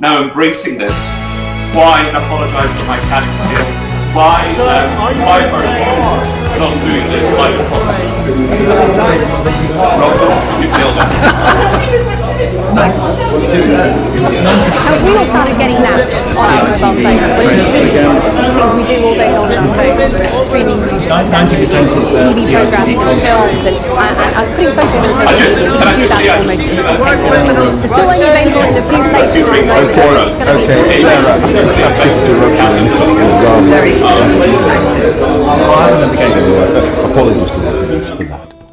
now embracing this. Why apologise for my tax deal? Why, um, why are you not doing this like a Rob, you nailed it. Have we all started getting that on our mobile phones? But it's some of the things we do all day long on our phones, streaming music, Ninety percent of the TV programs, and films, and, and, and putting photos on I just, social media. can I do just that I almost just instantly. It's still only available in a few places Okay, okay, Sarah, I've to interrupt you. Because um, so, apologies to the audience for that.